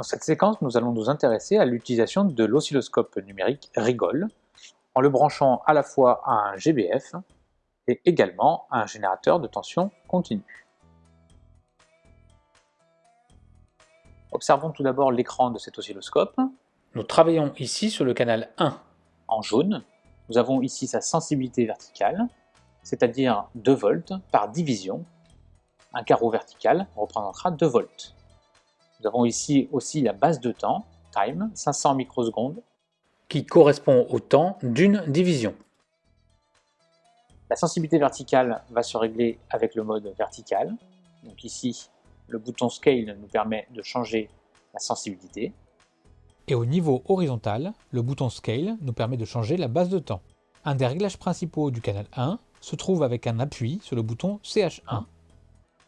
Dans cette séquence, nous allons nous intéresser à l'utilisation de l'oscilloscope numérique Rigol en le branchant à la fois à un GBF et également à un générateur de tension continue. Observons tout d'abord l'écran de cet oscilloscope. Nous travaillons ici sur le canal 1 en jaune. Nous avons ici sa sensibilité verticale, c'est-à-dire 2 volts par division. Un carreau vertical représentera 2 volts. Nous avons ici aussi la base de temps, time, 500 microsecondes, qui correspond au temps d'une division. La sensibilité verticale va se régler avec le mode vertical. Donc ici, le bouton Scale nous permet de changer la sensibilité. Et au niveau horizontal, le bouton Scale nous permet de changer la base de temps. Un des réglages principaux du canal 1 se trouve avec un appui sur le bouton CH1.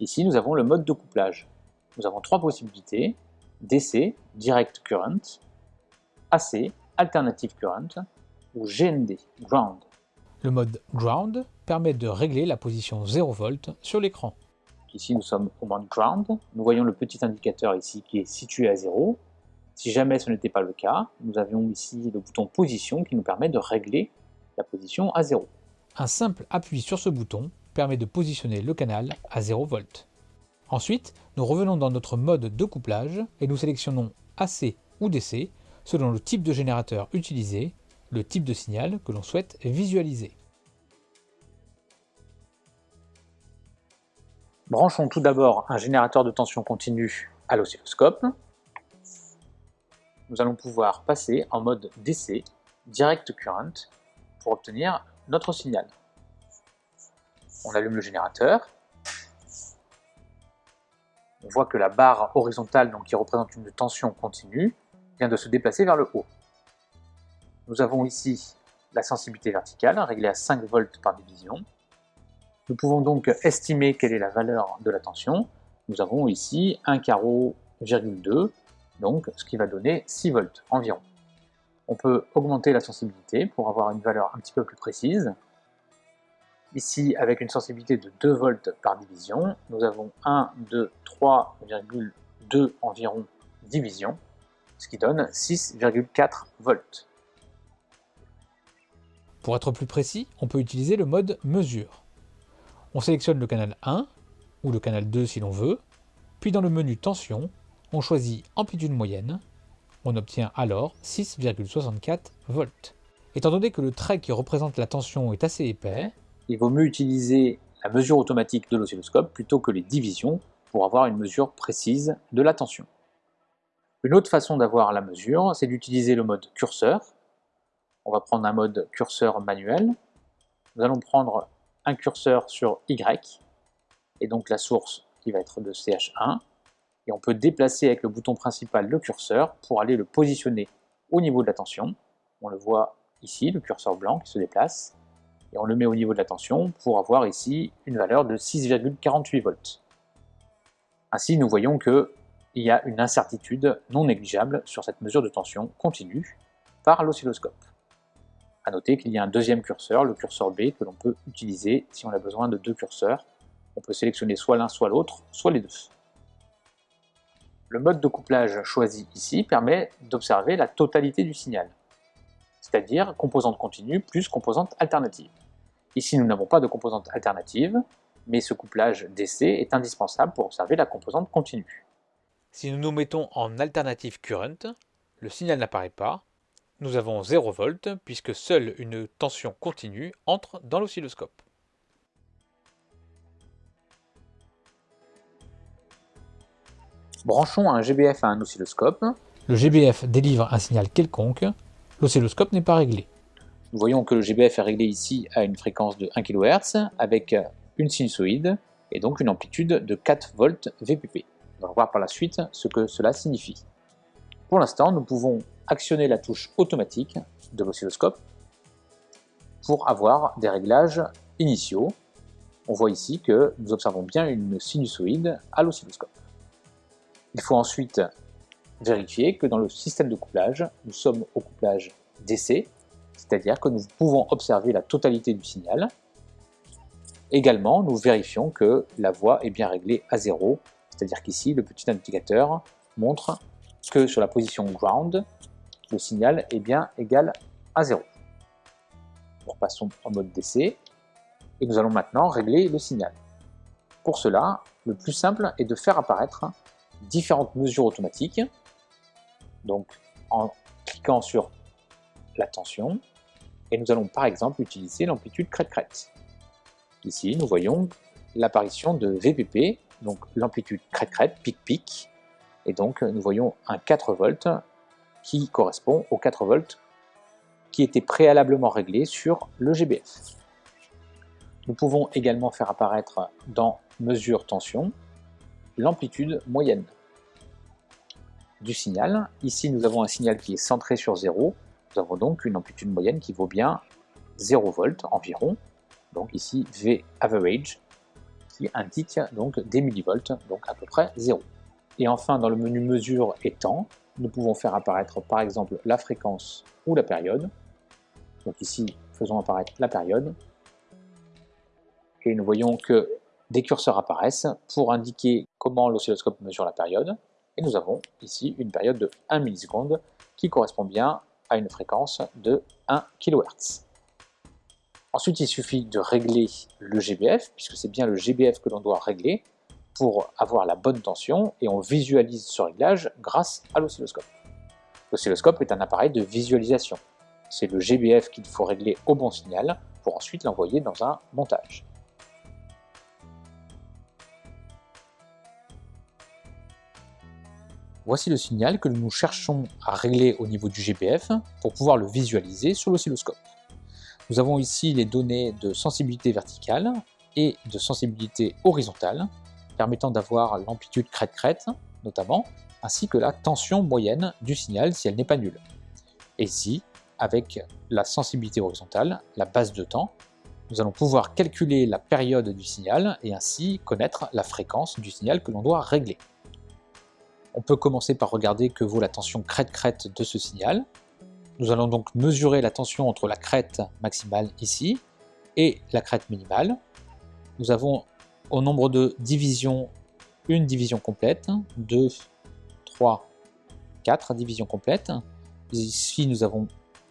Ici, nous avons le mode de couplage nous avons trois possibilités, DC, Direct Current, AC, Alternative Current, ou GND, Ground. Le mode Ground permet de régler la position 0V sur l'écran. Ici nous sommes au mode Ground, nous voyons le petit indicateur ici qui est situé à 0. Si jamais ce n'était pas le cas, nous avions ici le bouton Position qui nous permet de régler la position à 0. Un simple appui sur ce bouton permet de positionner le canal à 0V. Ensuite, nous revenons dans notre mode de couplage et nous sélectionnons AC ou DC selon le type de générateur utilisé, le type de signal que l'on souhaite visualiser. Branchons tout d'abord un générateur de tension continue à l'oscilloscope. Nous allons pouvoir passer en mode DC, Direct Current, pour obtenir notre signal. On allume le générateur, on voit que la barre horizontale, donc qui représente une tension continue, vient de se déplacer vers le haut. Nous avons ici la sensibilité verticale, réglée à 5 volts par division. Nous pouvons donc estimer quelle est la valeur de la tension. Nous avons ici un carreau, donc ce qui va donner 6 volts environ. On peut augmenter la sensibilité pour avoir une valeur un petit peu plus précise. Ici, avec une sensibilité de 2 volts par division, nous avons 1, 2, 3,2 environ division, ce qui donne 6,4 volts. Pour être plus précis, on peut utiliser le mode mesure. On sélectionne le canal 1, ou le canal 2 si l'on veut, puis dans le menu tension, on choisit amplitude moyenne, on obtient alors 6,64 volts. Étant donné que le trait qui représente la tension est assez épais, il vaut mieux utiliser la mesure automatique de l'oscilloscope plutôt que les divisions pour avoir une mesure précise de la tension. Une autre façon d'avoir la mesure, c'est d'utiliser le mode curseur. On va prendre un mode curseur manuel. Nous allons prendre un curseur sur Y, et donc la source qui va être de CH1, et on peut déplacer avec le bouton principal le curseur pour aller le positionner au niveau de la tension. On le voit ici, le curseur blanc qui se déplace, et on le met au niveau de la tension pour avoir ici une valeur de 6,48 volts. Ainsi, nous voyons qu'il y a une incertitude non négligeable sur cette mesure de tension continue par l'oscilloscope. A noter qu'il y a un deuxième curseur, le curseur B, que l'on peut utiliser si on a besoin de deux curseurs. On peut sélectionner soit l'un, soit l'autre, soit les deux. Le mode de couplage choisi ici permet d'observer la totalité du signal, c'est-à-dire composante continue plus composante alternative. Ici, nous n'avons pas de composante alternative, mais ce couplage DC est indispensable pour observer la composante continue. Si nous nous mettons en alternative current, le signal n'apparaît pas. Nous avons 0 V puisque seule une tension continue entre dans l'oscilloscope. Branchons un GBF à un oscilloscope. Le GBF délivre un signal quelconque, l'oscilloscope n'est pas réglé. Nous voyons que le GBF est réglé ici à une fréquence de 1 kHz avec une sinusoïde et donc une amplitude de 4 volts VPP. On va voir par la suite ce que cela signifie. Pour l'instant, nous pouvons actionner la touche automatique de l'oscilloscope pour avoir des réglages initiaux. On voit ici que nous observons bien une sinusoïde à l'oscilloscope. Il faut ensuite vérifier que dans le système de couplage, nous sommes au couplage DC, c'est-à-dire que nous pouvons observer la totalité du signal. Également, nous vérifions que la voix est bien réglée à 0, c'est-à-dire qu'ici, le petit indicateur montre que sur la position ground, le signal est bien égal à 0. Nous repassons en mode DC et nous allons maintenant régler le signal. Pour cela, le plus simple est de faire apparaître différentes mesures automatiques. Donc en cliquant sur la tension, et nous allons par exemple utiliser l'amplitude crête-crête. Ici, nous voyons l'apparition de VPP, donc l'amplitude crête-crête, pic-pic, et donc nous voyons un 4 volts qui correspond aux 4 volts qui étaient préalablement réglés sur le GBF. Nous pouvons également faire apparaître dans mesure tension l'amplitude moyenne du signal. Ici, nous avons un signal qui est centré sur 0. Nous avons donc une amplitude moyenne qui vaut bien 0 volts environ. Donc ici, V average, qui indique donc des millivolts, donc à peu près 0. Et enfin, dans le menu mesure et temps, nous pouvons faire apparaître par exemple la fréquence ou la période. Donc ici, faisons apparaître la période. Et nous voyons que des curseurs apparaissent pour indiquer comment l'oscilloscope mesure la période. Et nous avons ici une période de 1 milliseconde qui correspond bien une fréquence de 1 kHz. Ensuite, il suffit de régler le GBF, puisque c'est bien le GBF que l'on doit régler pour avoir la bonne tension, et on visualise ce réglage grâce à l'oscilloscope. L'oscilloscope est un appareil de visualisation. C'est le GBF qu'il faut régler au bon signal pour ensuite l'envoyer dans un montage. Voici le signal que nous cherchons à régler au niveau du GBF pour pouvoir le visualiser sur l'oscilloscope. Nous avons ici les données de sensibilité verticale et de sensibilité horizontale, permettant d'avoir l'amplitude crête-crête, notamment, ainsi que la tension moyenne du signal si elle n'est pas nulle. Et ici, avec la sensibilité horizontale, la base de temps, nous allons pouvoir calculer la période du signal et ainsi connaître la fréquence du signal que l'on doit régler. On peut commencer par regarder que vaut la tension crête-crête de ce signal. Nous allons donc mesurer la tension entre la crête maximale ici et la crête minimale. Nous avons au nombre de divisions une division complète, 2, 3, 4 divisions complètes. Ici nous avons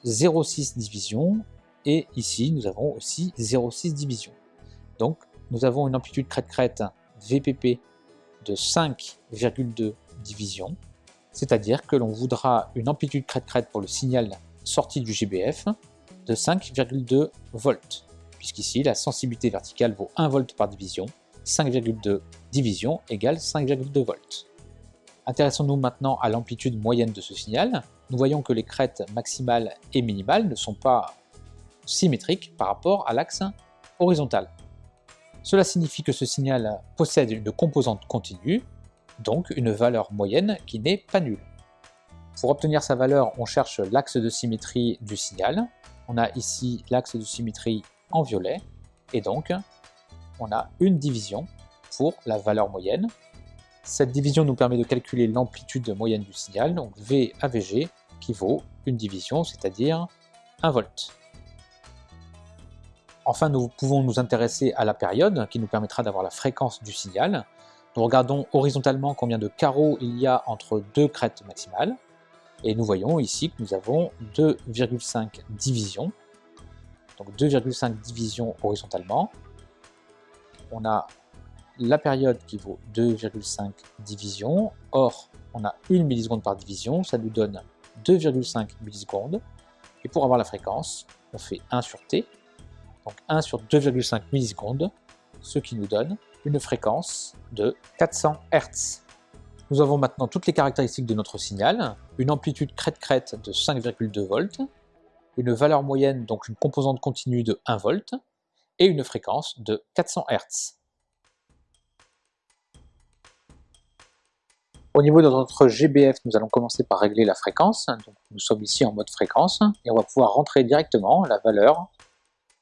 0,6 divisions et ici nous avons aussi 0,6 divisions. Donc nous avons une amplitude crête-crête VPP de 5,2 division, c'est-à-dire que l'on voudra une amplitude crête-crête pour le signal sorti du GBF de 5,2 volts, puisqu'ici la sensibilité verticale vaut 1 volt par division, 5,2 division égale 5,2 volts. Intéressons-nous maintenant à l'amplitude moyenne de ce signal. Nous voyons que les crêtes maximales et minimales ne sont pas symétriques par rapport à l'axe horizontal. Cela signifie que ce signal possède une composante continue donc une valeur moyenne qui n'est pas nulle. Pour obtenir sa valeur, on cherche l'axe de symétrie du signal. On a ici l'axe de symétrie en violet, et donc on a une division pour la valeur moyenne. Cette division nous permet de calculer l'amplitude moyenne du signal, donc V qui vaut une division, c'est-à-dire 1 volt. Enfin, nous pouvons nous intéresser à la période, qui nous permettra d'avoir la fréquence du signal. Nous regardons horizontalement combien de carreaux il y a entre deux crêtes maximales. Et nous voyons ici que nous avons 2,5 divisions. Donc 2,5 divisions horizontalement. On a la période qui vaut 2,5 divisions. Or, on a 1 milliseconde par division, ça nous donne 2,5 millisecondes. Et pour avoir la fréquence, on fait 1 sur t. Donc 1 sur 2,5 millisecondes, ce qui nous donne une fréquence de 400 Hz. Nous avons maintenant toutes les caractéristiques de notre signal, une amplitude crête-crête de 5,2 volts, une valeur moyenne, donc une composante continue de 1 volt, et une fréquence de 400 Hz. Au niveau de notre GBF, nous allons commencer par régler la fréquence. Nous sommes ici en mode fréquence, et on va pouvoir rentrer directement la valeur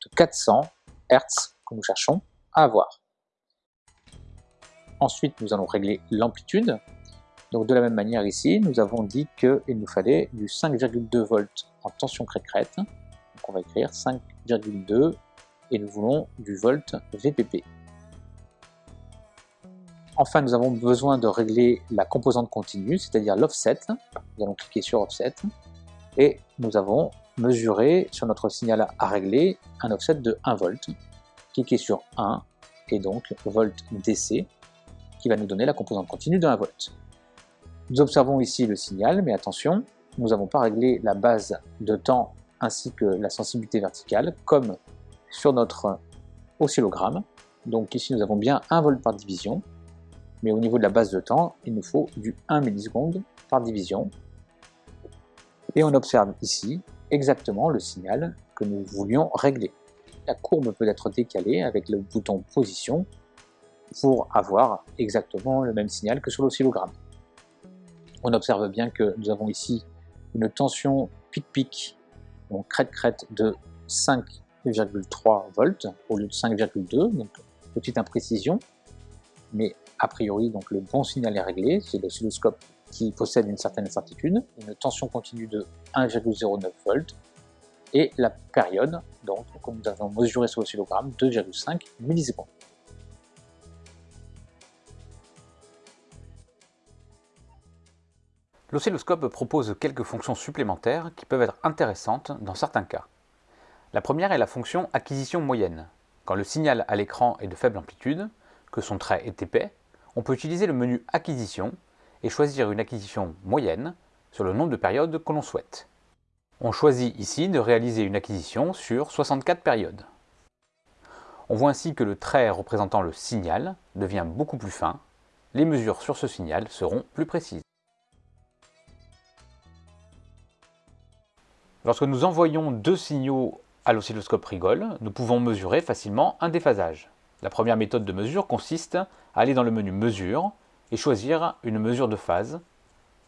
de 400 Hz que nous cherchons à avoir. Ensuite, nous allons régler l'amplitude. Donc de la même manière ici, nous avons dit qu'il nous fallait du 5,2 volts en tension crête-crête. Donc on va écrire 5,2 et nous voulons du volt VPP. Enfin, nous avons besoin de régler la composante continue, c'est-à-dire l'offset. Nous allons cliquer sur Offset et nous avons mesuré sur notre signal à régler un offset de 1 volt. Cliquez sur 1 et donc volt DC qui va nous donner la composante continue de 1 volt. Nous observons ici le signal, mais attention, nous n'avons pas réglé la base de temps ainsi que la sensibilité verticale, comme sur notre oscillogramme. Donc ici nous avons bien 1 volt par division, mais au niveau de la base de temps, il nous faut du 1 milliseconde par division. Et on observe ici exactement le signal que nous voulions régler. La courbe peut être décalée avec le bouton position pour avoir exactement le même signal que sur l'oscillogramme. On observe bien que nous avons ici une tension pic-pic, donc crête-crête de 5,3 volts au lieu de 5,2, donc petite imprécision, mais a priori donc le bon signal est réglé, c'est l'oscilloscope qui possède une certaine certitude, une tension continue de 1,09 volts, et la période, donc comme nous avons mesuré sur l'oscillogramme, 2,5 millisecondes. L'oscilloscope propose quelques fonctions supplémentaires qui peuvent être intéressantes dans certains cas. La première est la fonction acquisition moyenne. Quand le signal à l'écran est de faible amplitude, que son trait est épais, on peut utiliser le menu acquisition et choisir une acquisition moyenne sur le nombre de périodes que l'on souhaite. On choisit ici de réaliser une acquisition sur 64 périodes. On voit ainsi que le trait représentant le signal devient beaucoup plus fin, les mesures sur ce signal seront plus précises. Lorsque nous envoyons deux signaux à l'oscilloscope rigole, nous pouvons mesurer facilement un déphasage. La première méthode de mesure consiste à aller dans le menu Mesure et choisir une mesure de phase.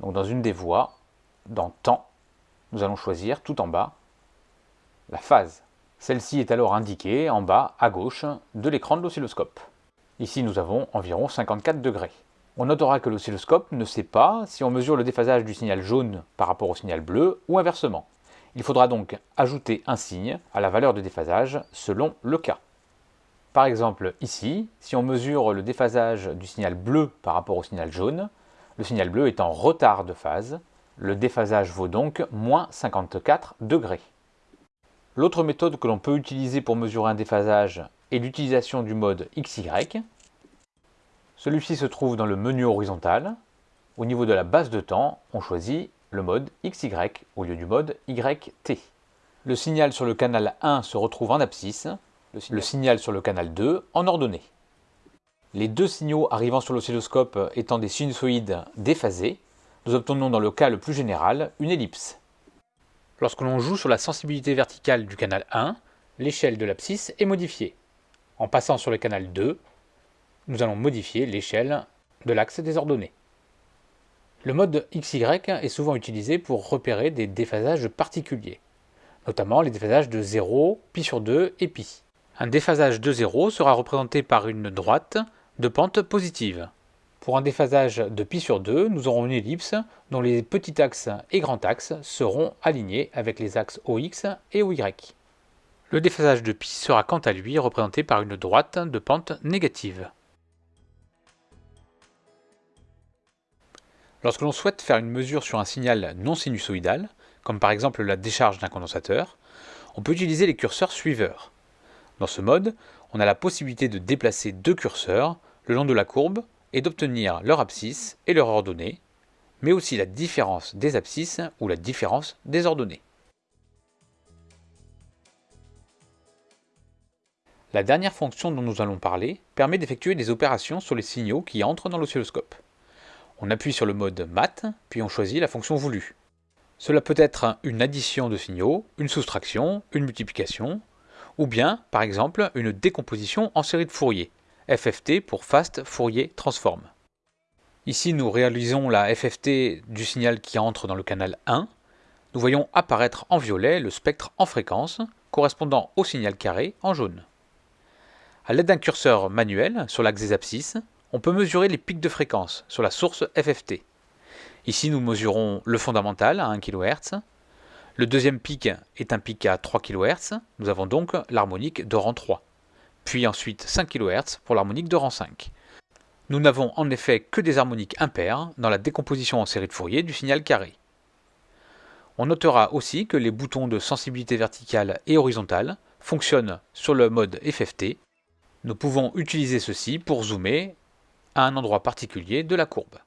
Dans une des voies, dans Temps, nous allons choisir tout en bas la phase. Celle-ci est alors indiquée en bas à gauche de l'écran de l'oscilloscope. Ici nous avons environ 54 degrés. On notera que l'oscilloscope ne sait pas si on mesure le déphasage du signal jaune par rapport au signal bleu ou inversement. Il faudra donc ajouter un signe à la valeur de déphasage selon le cas. Par exemple, ici, si on mesure le déphasage du signal bleu par rapport au signal jaune, le signal bleu est en retard de phase, le déphasage vaut donc moins 54 degrés. L'autre méthode que l'on peut utiliser pour mesurer un déphasage est l'utilisation du mode XY. Celui-ci se trouve dans le menu horizontal. Au niveau de la base de temps, on choisit le mode XY au lieu du mode YT. Le signal sur le canal 1 se retrouve en abscisse, le signal, sur le canal 2 en ordonnée. Les deux signaux arrivant sur l'oscilloscope étant des sinusoïdes déphasés, nous obtenons dans le cas le plus général une ellipse. Lorsque l'on joue sur la sensibilité verticale du canal 1, l'échelle de l'abscisse est modifiée. En passant sur le canal 2, nous allons modifier l'échelle de l'axe des ordonnées. Le mode XY est souvent utilisé pour repérer des déphasages particuliers, notamment les déphasages de 0, pi sur 2 et pi. Un déphasage de 0 sera représenté par une droite de pente positive. Pour un déphasage de pi sur 2, nous aurons une ellipse dont les petits axes et grands axes seront alignés avec les axes OX et OY. Le déphasage de pi sera quant à lui représenté par une droite de pente négative. Lorsque l'on souhaite faire une mesure sur un signal non sinusoïdal, comme par exemple la décharge d'un condensateur, on peut utiliser les curseurs suiveurs. Dans ce mode, on a la possibilité de déplacer deux curseurs le long de la courbe et d'obtenir leur abscisse et leur ordonnée, mais aussi la différence des abscisses ou la différence des ordonnées. La dernière fonction dont nous allons parler permet d'effectuer des opérations sur les signaux qui entrent dans l'oscilloscope. On appuie sur le mode Mat, puis on choisit la fonction voulue. Cela peut être une addition de signaux, une soustraction, une multiplication, ou bien, par exemple, une décomposition en série de Fourier, FFT pour Fast Fourier Transform. Ici, nous réalisons la FFT du signal qui entre dans le canal 1. Nous voyons apparaître en violet le spectre en fréquence, correspondant au signal carré en jaune. A l'aide d'un curseur manuel sur l'axe des abscisses, on peut mesurer les pics de fréquence sur la source FFT. Ici, nous mesurons le fondamental à 1 kHz. Le deuxième pic est un pic à 3 kHz. Nous avons donc l'harmonique de rang 3. Puis ensuite 5 kHz pour l'harmonique de rang 5. Nous n'avons en effet que des harmoniques impaires dans la décomposition en série de Fourier du signal carré. On notera aussi que les boutons de sensibilité verticale et horizontale fonctionnent sur le mode FFT. Nous pouvons utiliser ceci pour zoomer à un endroit particulier de la courbe.